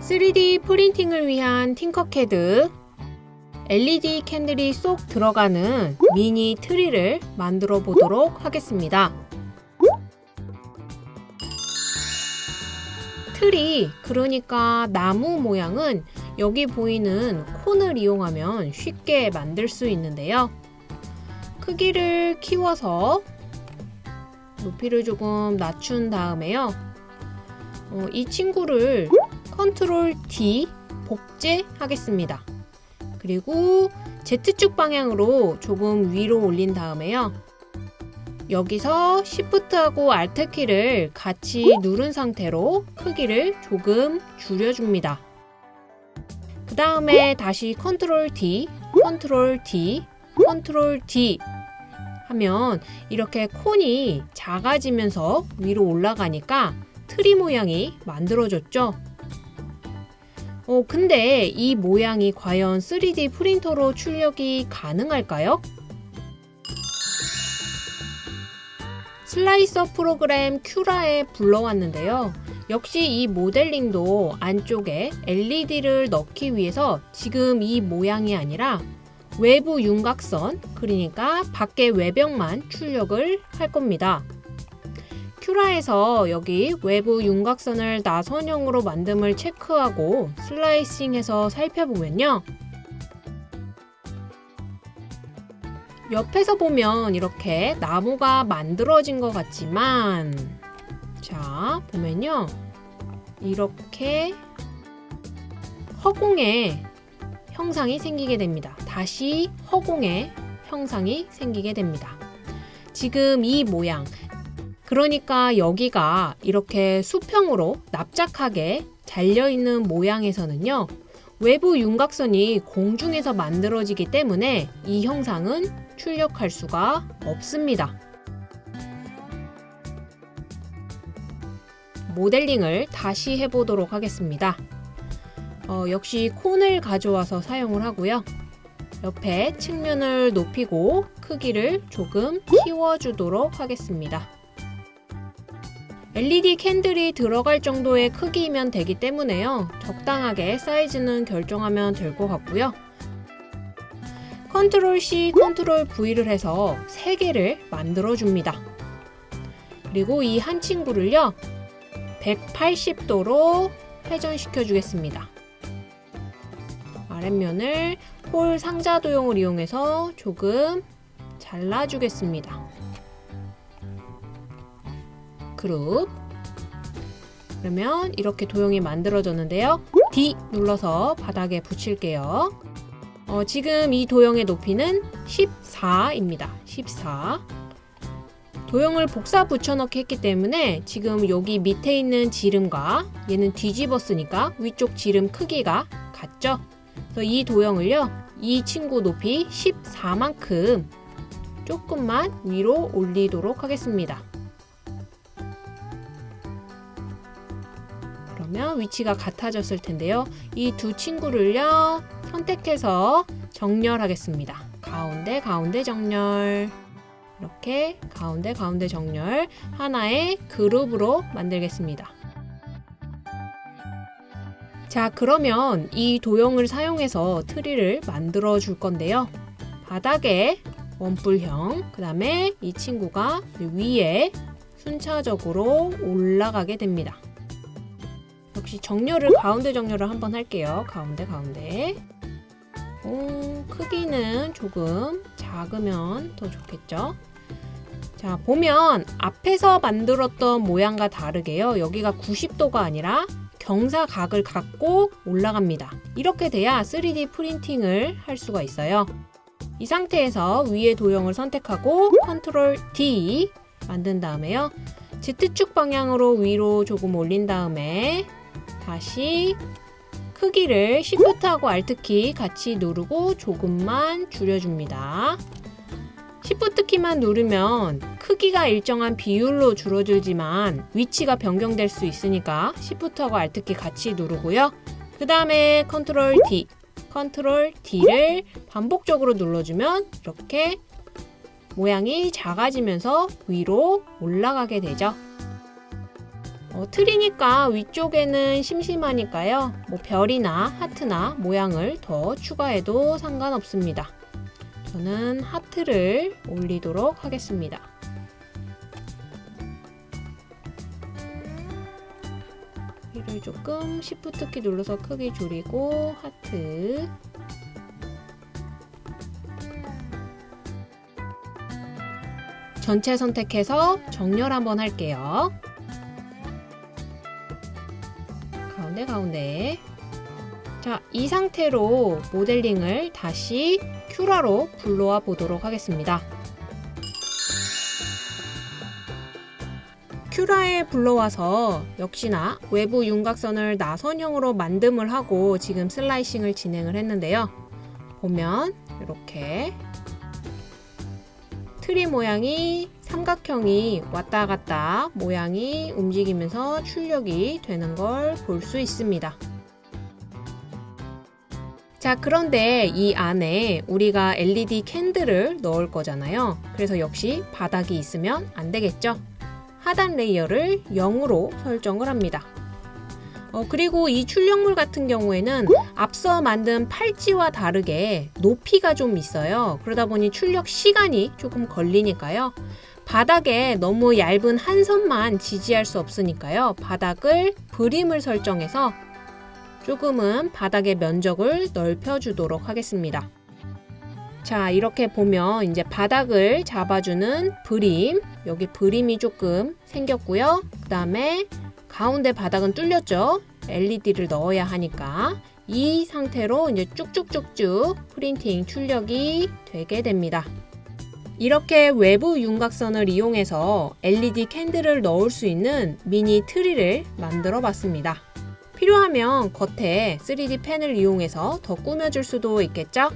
3D printing을 위한 Tinkercad LED candle이 쏙 들어가는 미니 트리를 만들어 보도록 하겠습니다. 트리, 그러니까 나무 모양은 여기 보이는 cone을 이용하면 쉽게 만들 수 있는데요. 크기를 키워서 높이를 조금 낮춘 다음에요. 어, 이 친구를 Control D 복제하겠습니다. 그리고 Z축 방향으로 조금 위로 올린 다음에요. 여기서 Shift하고 Alt 키를 같이 누른 상태로 크기를 조금 줄여줍니다. 그 다음에 다시 Control D, Control D, Control D 하면 이렇게 cone이 작아지면서 위로 올라가니까 트리 모양이 만들어졌죠. 어, 근데 이 모양이 과연 3D 프린터로 출력이 가능할까요? slicer 프로그램 Cura에 불러왔는데요. 역시 이 모델링도 안쪽에 LED를 넣기 위해서 지금 이 모양이 아니라 외부 윤곽선, 그러니까 밖의 외벽만 출력을 할 겁니다. 큐라에서 여기 외부 윤곽선을 나선형으로 만듦을 체크하고 슬라이싱해서 살펴보면요. 옆에서 보면 이렇게 나무가 만들어진 것 같지만 자 보면요 이렇게 허공에 형상이 생기게 됩니다. 다시 허공에 형상이 생기게 됩니다. 지금 이 모양 그러니까 여기가 이렇게 수평으로 납작하게 잘려있는 모양에서는요 외부 윤곽선이 공중에서 만들어지기 때문에 이 형상은 출력할 수가 없습니다. 모델링을 다시 해보도록 하겠습니다. 어, 역시 cone을 가져와서 사용을 하고요. 옆에 측면을 높이고 크기를 조금 키워주도록 하겠습니다. LED candle이 들어갈 정도의 크기이면 되기 때문에요. 적당하게 사이즈는 결정하면 될 것 같고요. Control C, Control V를 해서 3개를 만들어 줍니다. 그리고 이 한 친구를요. 180도로 회전시켜 주겠습니다. 아랫면을 홀 상자 도형을 이용해서 조금 잘라주겠습니다. 그룹 그러면 이렇게 도형이 만들어졌는데요. D 눌러서 바닥에 붙일게요. 어, 지금 이 도형의 높이는 14입니다. 14 도형을 복사 붙여넣기 했기 때문에 지금 여기 밑에 있는 지름과 얘는 뒤집었으니까 위쪽 지름 크기가 같죠? 그래서 이 도형을요. 이 친구 높이 14만큼 조금만 위로 올리도록 하겠습니다. 그러면 위치가 같아졌을 텐데요. 이 두 친구를요. 선택해서 정렬하겠습니다. 가운데 가운데 정렬 이렇게 가운데 가운데 정렬 하나의 그룹으로 만들겠습니다. 자 그러면 이 도형을 사용해서 트리를 만들어 줄 건데요. 바닥에 원뿔형 그 다음에 이 친구가 위에 순차적으로 올라가게 됩니다. 역시 정렬을 가운데 정렬을 한번 할게요. 가운데 가운데. 오, 크기는 조금 작으면 더 좋겠죠? 자, 보면 앞에서 만들었던 모양과 다르게요. 여기가 90도가 아니라 경사각을 갖고 올라갑니다. 이렇게 돼야 3D 프린팅을 할 수가 있어요. 이 상태에서 위에 도형을 선택하고 컨트롤 D 만든 다음에요. Z축 방향으로 위로 조금 올린 다음에 다시 크기를 Shift하고 Alt키 같이 누르고 조금만 줄여줍니다. Shift 키만 누르면 크기가 일정한 비율로 줄어들지만 위치가 변경될 수 있으니까 Shift하고 Alt키 같이 누르고요. 그 다음에 Ctrl D, Ctrl D를 반복적으로 눌러주면 이렇게 모양이 작아지면서 위로 올라가게 되죠. 어, 틀이니까 위쪽에는 심심하니까요. 뭐 별이나 하트나 모양을 더 추가해도 상관없습니다. 저는 하트를 올리도록 하겠습니다. 키를 조금 Shift 키 눌러서 크기 줄이고 하트 전체 선택해서 정렬 한번 할게요. 가운데 가운데 자, 이 상태로 모델링을 다시 큐라로 불러와 보도록 하겠습니다. 큐라에 불러와서 역시나 외부 윤곽선을 나선형으로 만듦을 하고 지금 슬라이싱을 진행을 했는데요. 보면 이렇게 트리 모양이 삼각형이 왔다 갔다 모양이 움직이면서 출력이 되는 걸 볼 수 있습니다. 자, 그런데 이 안에 우리가 LED candle을 넣을 거잖아요. 그래서 역시 바닥이 있으면 안 되겠죠? 하단 layer를 0으로 설정을 합니다. 어, 그리고 이 출력물 같은 경우에는 앞서 만든 팔찌와 다르게 높이가 좀 있어요. 그러다 보니 출력 시간이 조금 걸리니까요. 바닥에 너무 얇은 한 선만 지지할 수 없으니까요. 바닥을 브림을 설정해서 조금은 바닥의 면적을 넓혀주도록 하겠습니다. 자, 이렇게 보면 이제 바닥을 잡아주는 브림, 여기 브림이 조금 생겼고요. 그 다음에 가운데 바닥은 뚫렸죠. LED를 넣어야 하니까 이 상태로 이제 쭉쭉쭉쭉 printing 출력이 되게 됩니다. 이렇게 외부 윤곽선을 이용해서 LED candle을 넣을 수 있는 미니 트리를 만들어 봤습니다. 필요하면 겉에 3D 펜을 이용해서 더 꾸며줄 수도 있겠죠?